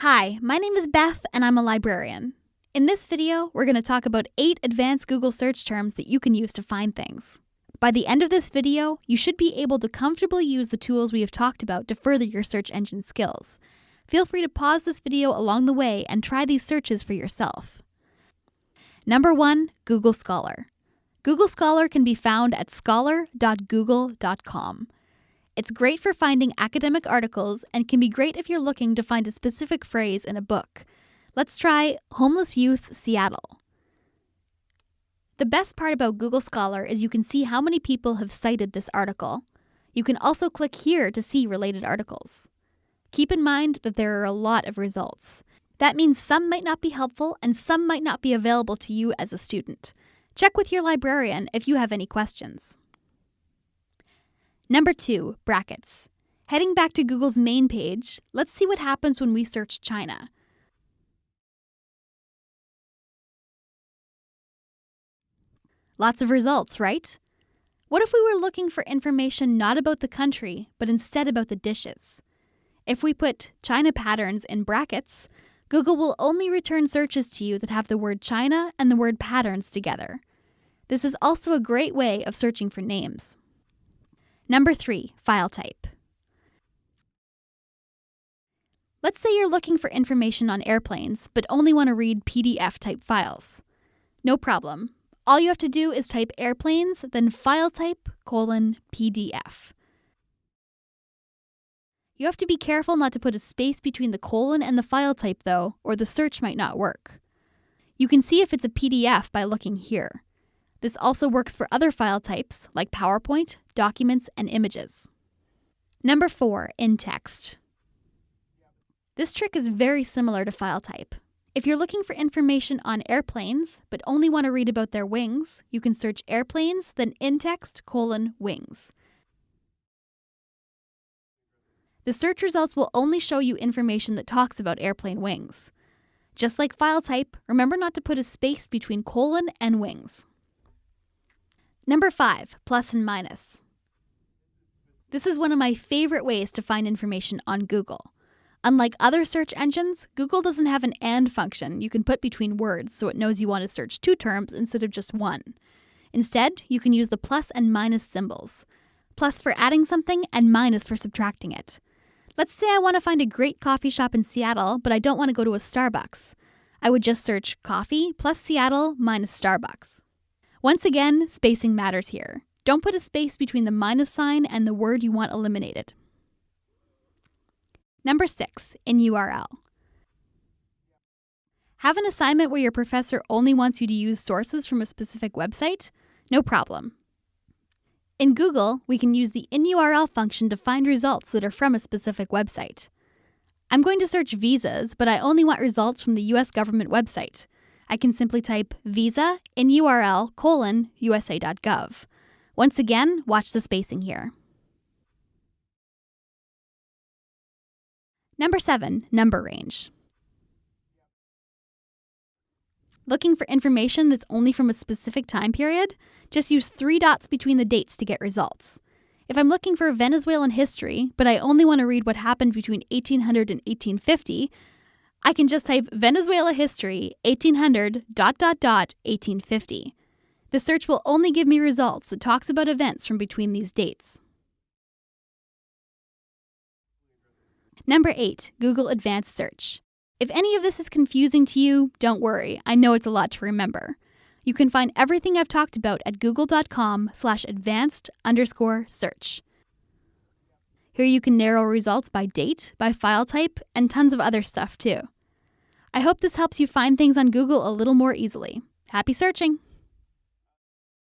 Hi, my name is Beth and I'm a librarian. In this video, we're going to talk about 8 advanced Google search terms that you can use to find things. By the end of this video, you should be able to comfortably use the tools we have talked about to further your search engine skills. Feel free to pause this video along the way and try these searches for yourself. Number 1, Google Scholar. Google Scholar can be found at scholar.google.com. It's great for finding academic articles and can be great if you're looking to find a specific phrase in a book. Let's try Homeless Youth Seattle. The best part about Google Scholar is you can see how many people have cited this article. You can also click here to see related articles. Keep in mind that there are a lot of results. That means some might not be helpful and some might not be available to you as a student. Check with your librarian if you have any questions. Number two, brackets. Heading back to Google's main page, let's see what happens when we search China. Lots of results, right? What if we were looking for information not about the country, but instead about the dishes? If we put China patterns in brackets, Google will only return searches to you that have the word China and the word patterns together. This is also a great way of searching for names. Number three, file type. Let's say you're looking for information on airplanes, but only want to read PDF type files. No problem. All you have to do is type airplanes, then file type colon PDF. You have to be careful not to put a space between the colon and the file type though, or the search might not work. You can see if it's a PDF by looking here. This also works for other file types like PowerPoint, documents, and images. Number four, in text. This trick is very similar to file type. If you're looking for information on airplanes, but only want to read about their wings, you can search airplanes, then in text colon wings. The search results will only show you information that talks about airplane wings. Just like file type, remember not to put a space between colon and wings. Number five, plus and minus. This is one of my favorite ways to find information on Google. Unlike other search engines, Google doesn't have an AND function you can put between words so it knows you want to search two terms instead of just one. Instead, you can use the plus and minus symbols. Plus for adding something and minus for subtracting it. Let's say I want to find a great coffee shop in Seattle, but I don't want to go to a Starbucks. I would just search coffee plus Seattle minus Starbucks. Once again, spacing matters here. Don't put a space between the minus sign and the word you want eliminated. Number six, in URL. Have an assignment where your professor only wants you to use sources from a specific website? No problem. In Google, we can use the InURL function to find results that are from a specific website. I'm going to search visas, but I only want results from the US government website. I can simply type visa inurl colon usa.gov. Once again, watch the spacing here. Number seven, number range. Looking for information that's only from a specific time period? Just use three dots between the dates to get results. If I'm looking for Venezuelan history, but I only want to read what happened between 1800 and 1850, I can just type Venezuela history 1800 dot dot dot 1850. The search will only give me results that talks about events from between these dates. Number 8, Google Advanced Search. If any of this is confusing to you, don't worry. I know it's a lot to remember. You can find everything I've talked about at google.com slash advanced underscore search. Here you can narrow results by date, by file type, and tons of other stuff too. I hope this helps you find things on Google a little more easily. Happy searching!